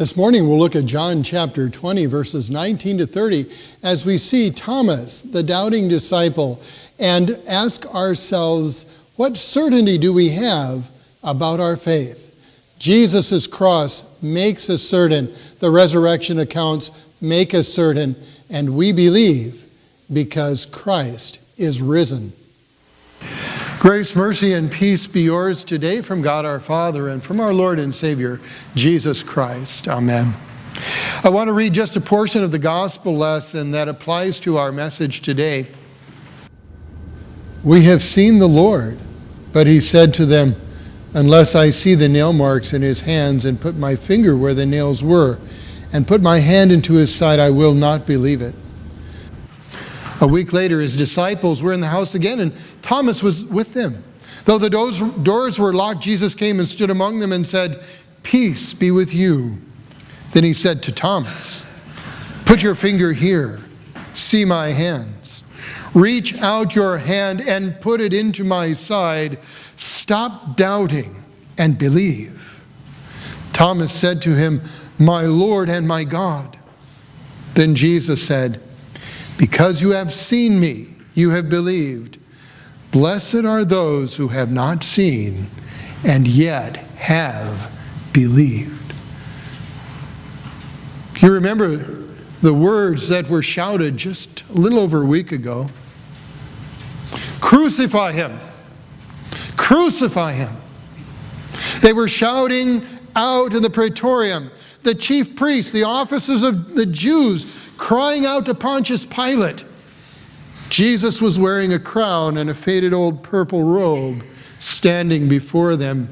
This morning we'll look at John chapter 20, verses 19 to 30, as we see Thomas, the doubting disciple, and ask ourselves, what certainty do we have about our faith? Jesus' cross makes us certain, the resurrection accounts make us certain, and we believe because Christ is risen. Grace, mercy, and peace be yours today from God our Father and from our Lord and Savior, Jesus Christ. Amen. I want to read just a portion of the gospel lesson that applies to our message today. We have seen the Lord, but he said to them, Unless I see the nail marks in his hands and put my finger where the nails were, and put my hand into his side, I will not believe it. A week later, his disciples were in the house again, and Thomas was with them. Though the doors were locked, Jesus came and stood among them and said, Peace be with you. Then he said to Thomas, Put your finger here, see my hands. Reach out your hand and put it into my side. Stop doubting and believe. Thomas said to him, My Lord and my God. Then Jesus said, because you have seen me, you have believed. Blessed are those who have not seen and yet have believed. You remember the words that were shouted just a little over a week ago Crucify him! Crucify him! They were shouting out in the praetorium. The chief priests, the officers of the Jews, crying out to Pontius Pilate. Jesus was wearing a crown and a faded old purple robe standing before them.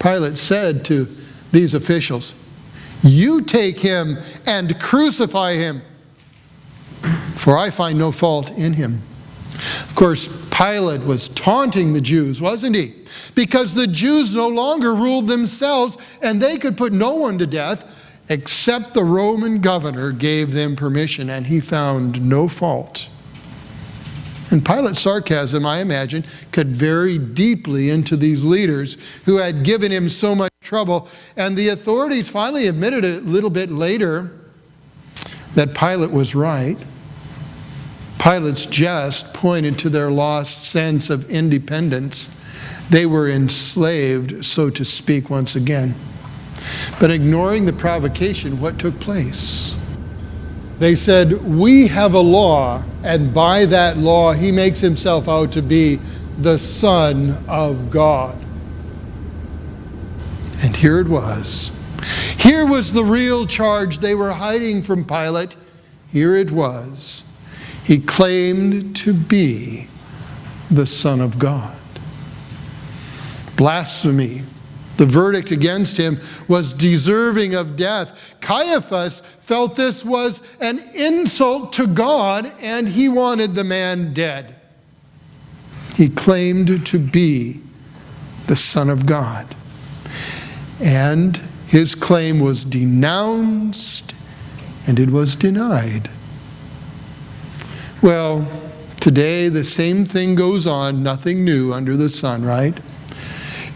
Pilate said to these officials, You take him and crucify him, for I find no fault in him. Of course, Pilate was taunting the Jews, wasn't he? Because the Jews no longer ruled themselves and they could put no one to death except the Roman governor gave them permission, and he found no fault. And Pilate's sarcasm, I imagine, cut very deeply into these leaders who had given him so much trouble. And the authorities finally admitted a little bit later that Pilate was right. Pilate's jest pointed to their lost sense of independence. They were enslaved, so to speak, once again. But ignoring the provocation, what took place? They said, We have a law, and by that law, he makes himself out to be the Son of God. And here it was. Here was the real charge they were hiding from Pilate. Here it was. He claimed to be the Son of God. Blasphemy the verdict against him was deserving of death. Caiaphas felt this was an insult to God and he wanted the man dead. He claimed to be the Son of God. And his claim was denounced and it was denied. Well, today the same thing goes on, nothing new under the sun, right?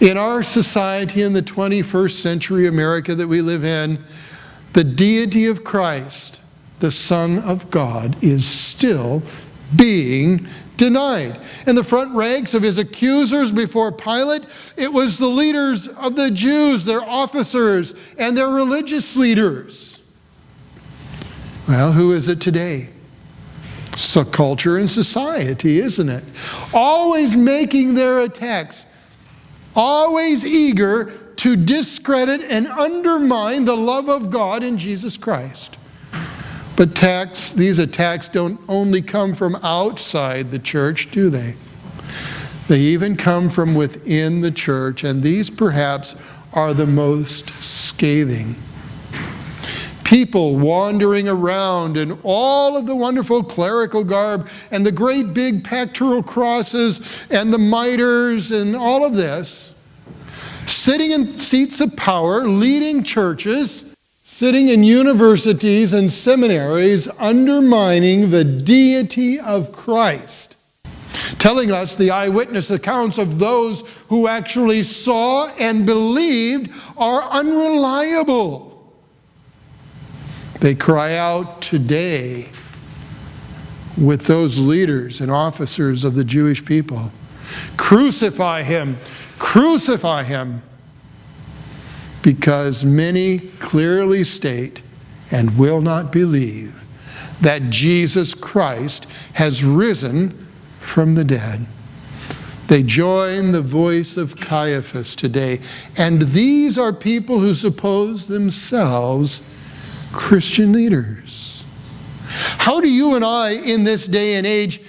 In our society in the 21st century America that we live in, the deity of Christ, the Son of God, is still being denied. In the front ranks of his accusers before Pilate, it was the leaders of the Jews, their officers, and their religious leaders. Well, who is it today? So culture and society, isn't it? Always making their attacks always eager to discredit and undermine the love of God in Jesus Christ. But attacks, these attacks don't only come from outside the church, do they? They even come from within the church, and these perhaps are the most scathing. People wandering around in all of the wonderful clerical garb and the great big pectoral crosses and the mitres and all of this, sitting in seats of power, leading churches, sitting in universities and seminaries, undermining the deity of Christ, telling us the eyewitness accounts of those who actually saw and believed are unreliable. They cry out today with those leaders and officers of the Jewish people Crucify him! Crucify him! Because many clearly state and will not believe that Jesus Christ has risen from the dead. They join the voice of Caiaphas today. And these are people who suppose themselves Christian leaders. How do you and I, in this day and age,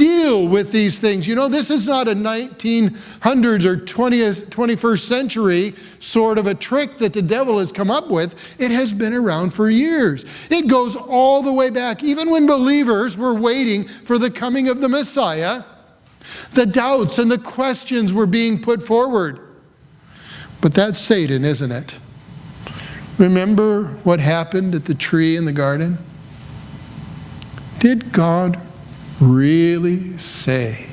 deal with these things. You know, this is not a 1900s or 20th, 21st century sort of a trick that the devil has come up with. It has been around for years. It goes all the way back, even when believers were waiting for the coming of the Messiah. The doubts and the questions were being put forward. But that's Satan, isn't it? Remember what happened at the tree in the garden? Did God really say?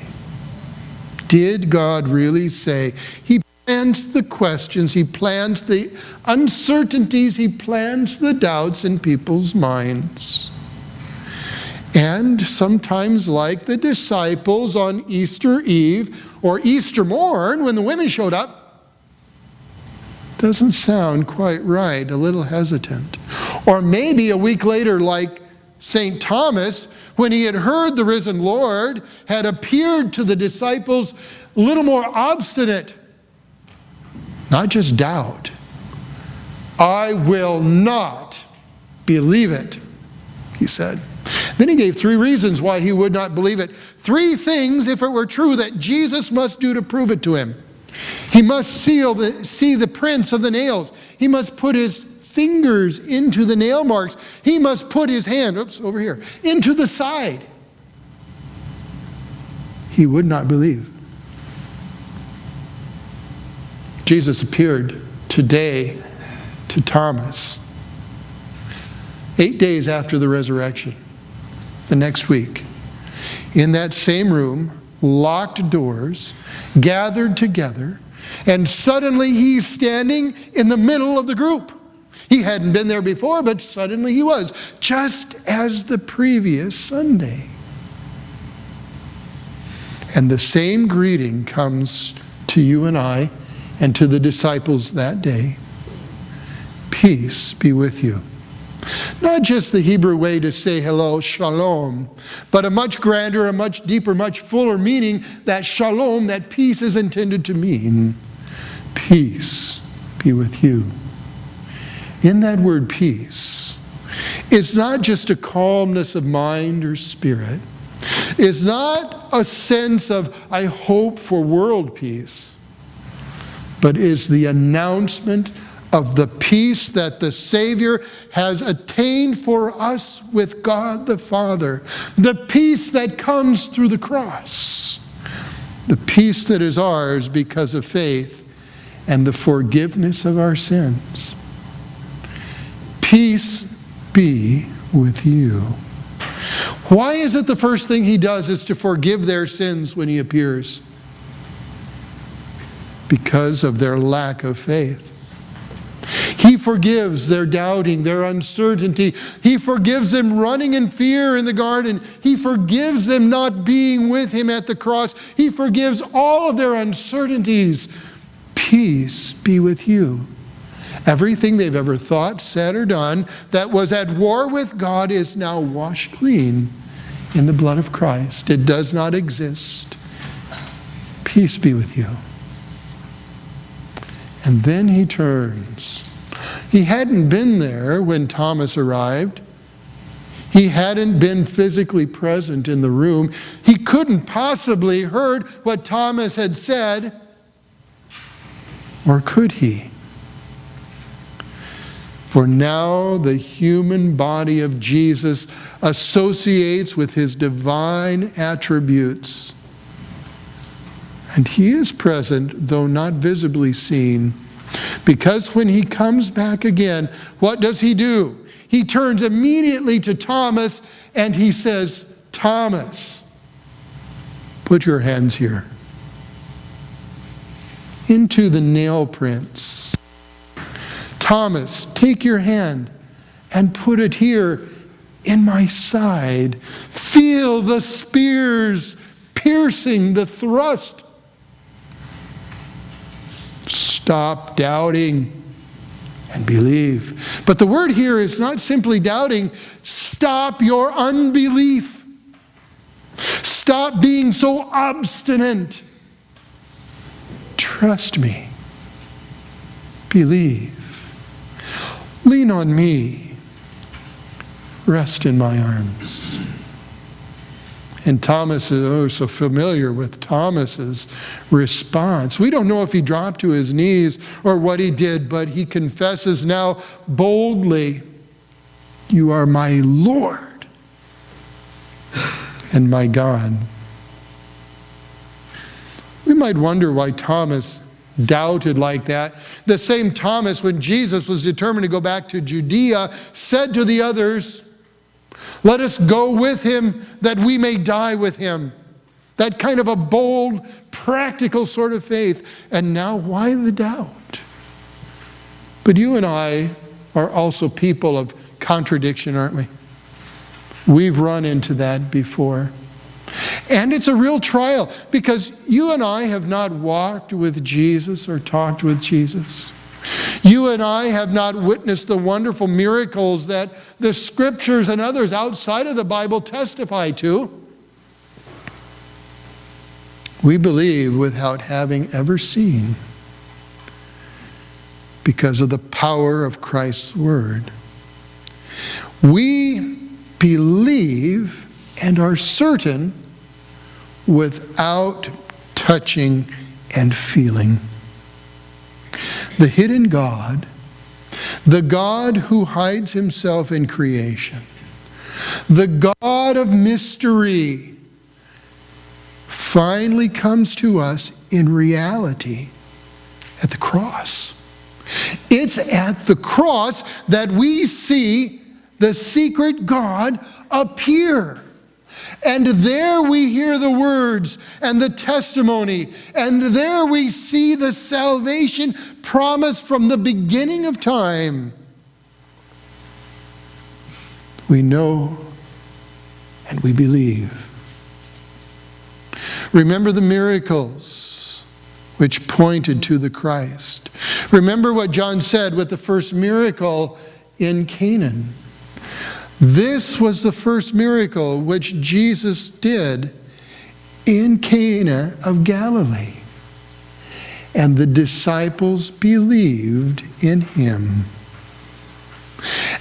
Did God really say? He plants the questions, He plants the uncertainties, He plants the doubts in people's minds. And sometimes, like the disciples on Easter Eve or Easter morn when the women showed up, doesn't sound quite right, a little hesitant. Or maybe a week later, like St. Thomas, when he had heard the risen Lord, had appeared to the disciples a little more obstinate. Not just doubt. I will not believe it, he said. Then he gave three reasons why he would not believe it. Three things, if it were true, that Jesus must do to prove it to him. He must seal the, see the prints of the nails. He must put his fingers into the nail marks. He must put his hand, oops, over here, into the side. He would not believe. Jesus appeared today to Thomas, eight days after the resurrection, the next week, in that same room, locked doors, gathered together, and suddenly he's standing in the middle of the group. He hadn't been there before, but suddenly he was, just as the previous Sunday. And the same greeting comes to you and I and to the disciples that day. Peace be with you. Not just the Hebrew way to say hello, shalom, but a much grander, a much deeper, much fuller meaning that shalom, that peace is intended to mean. Peace be with you in that word peace it's not just a calmness of mind or spirit. It's not a sense of, I hope for world peace, but is the announcement of the peace that the Savior has attained for us with God the Father, the peace that comes through the cross, the peace that is ours because of faith and the forgiveness of our sins. Peace be with you. Why is it the first thing he does is to forgive their sins when he appears? Because of their lack of faith. He forgives their doubting, their uncertainty. He forgives them running in fear in the garden. He forgives them not being with him at the cross. He forgives all of their uncertainties. Peace be with you. Everything they've ever thought, said, or done that was at war with God is now washed clean in the blood of Christ. It does not exist. Peace be with you. And then he turns. He hadn't been there when Thomas arrived. He hadn't been physically present in the room. He couldn't possibly heard what Thomas had said. Or could he? For now the human body of Jesus associates with his divine attributes. And he is present, though not visibly seen. Because when he comes back again, what does he do? He turns immediately to Thomas and he says, Thomas, put your hands here into the nail prints Thomas, take your hand and put it here in my side. Feel the spears piercing the thrust. Stop doubting and believe. But the word here is not simply doubting, stop your unbelief. Stop being so obstinate. Trust me. Believe. Lean on me. Rest in my arms. And Thomas uh, is oh, so familiar with Thomas's response. We don't know if he dropped to his knees or what he did, but he confesses now boldly, You are my Lord and my God. We might wonder why Thomas doubted like that. The same Thomas, when Jesus was determined to go back to Judea, said to the others, let us go with him that we may die with him. That kind of a bold, practical sort of faith. And now, why the doubt? But you and I are also people of contradiction, aren't we? We've run into that before. And it's a real trial because you and I have not walked with Jesus or talked with Jesus. You and I have not witnessed the wonderful miracles that the scriptures and others outside of the Bible testify to. We believe without having ever seen because of the power of Christ's word. We believe and are certain without touching and feeling the hidden God, the God who hides himself in creation, the God of mystery, finally comes to us in reality at the cross. It's at the cross that we see the secret God appear. And there we hear the words and the testimony, and there we see the salvation promised from the beginning of time. We know and we believe. Remember the miracles which pointed to the Christ. Remember what John said with the first miracle in Canaan. This was the first miracle which Jesus did in Cana of Galilee. And the disciples believed in him.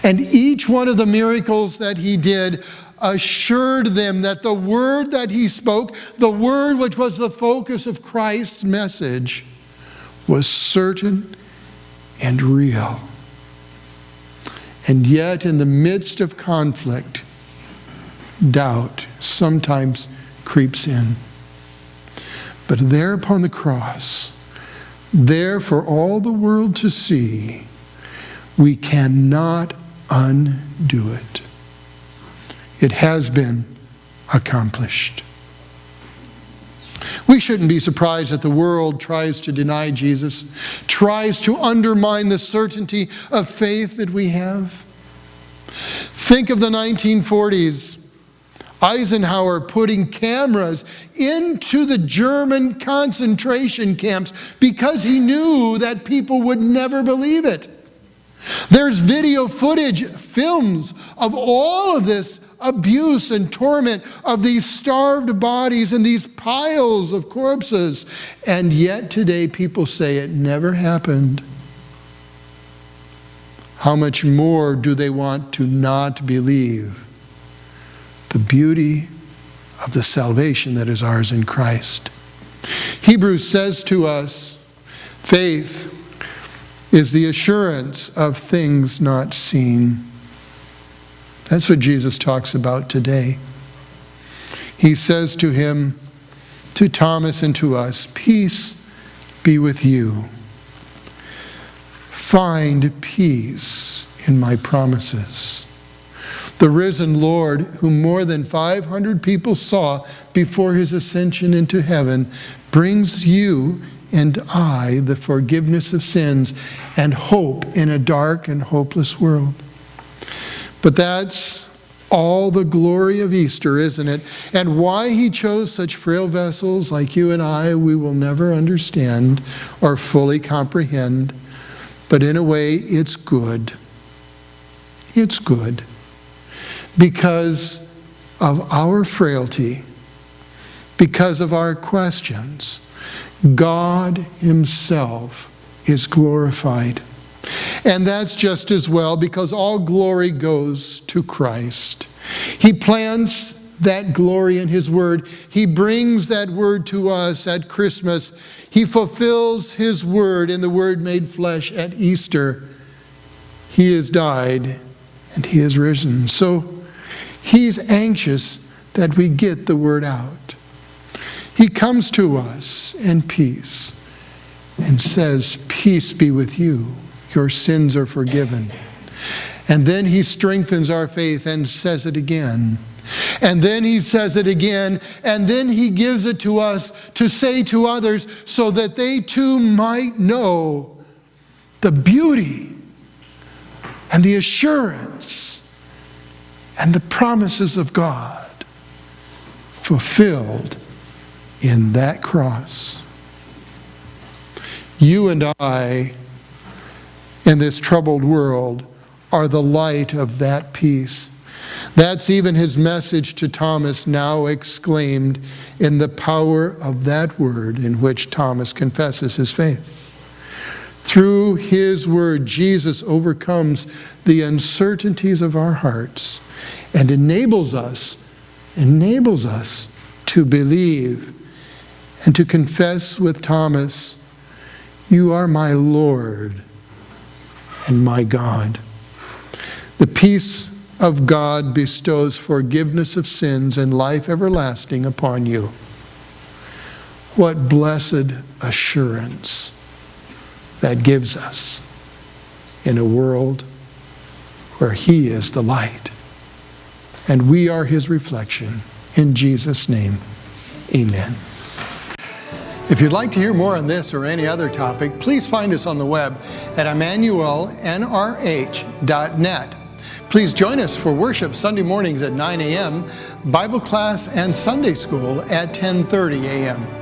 And each one of the miracles that he did assured them that the word that he spoke, the word which was the focus of Christ's message, was certain and real. And yet, in the midst of conflict, doubt sometimes creeps in. But there upon the cross, there for all the world to see, we cannot undo it. It has been accomplished. We shouldn't be surprised that the world tries to deny Jesus, tries to undermine the certainty of faith that we have. Think of the 1940s. Eisenhower putting cameras into the German concentration camps because he knew that people would never believe it. There's video footage, films of all of this abuse and torment of these starved bodies and these piles of corpses. And yet today people say it never happened. How much more do they want to not believe the beauty of the salvation that is ours in Christ? Hebrews says to us, faith is the assurance of things not seen. That's what Jesus talks about today. He says to him, to Thomas and to us, Peace be with you. Find peace in my promises. The risen Lord, whom more than 500 people saw before his ascension into heaven, brings you and I the forgiveness of sins and hope in a dark and hopeless world. But that's all the glory of Easter, isn't it? And why he chose such frail vessels like you and I, we will never understand or fully comprehend. But in a way, it's good. It's good. Because of our frailty, because of our questions, God Himself is glorified. And that's just as well because all glory goes to Christ. He plants that glory in His Word. He brings that Word to us at Christmas. He fulfills His Word in the Word made flesh at Easter. He has died and He has risen. So He's anxious that we get the Word out. He comes to us in peace and says, Peace be with you your sins are forgiven. And then he strengthens our faith and says it again. And then he says it again, and then he gives it to us to say to others so that they too might know the beauty and the assurance and the promises of God fulfilled in that cross. You and I in this troubled world are the light of that peace. That's even his message to Thomas, now exclaimed in the power of that word in which Thomas confesses his faith. Through his word, Jesus overcomes the uncertainties of our hearts and enables us, enables us to believe and to confess with Thomas, You are my Lord and my God. The peace of God bestows forgiveness of sins and life everlasting upon you. What blessed assurance that gives us in a world where He is the light and we are His reflection. In Jesus' name, amen. If you'd like to hear more on this or any other topic, please find us on the web at emmanuelnrh.net. Please join us for worship Sunday mornings at 9 a.m., Bible class and Sunday school at 10:30 a.m.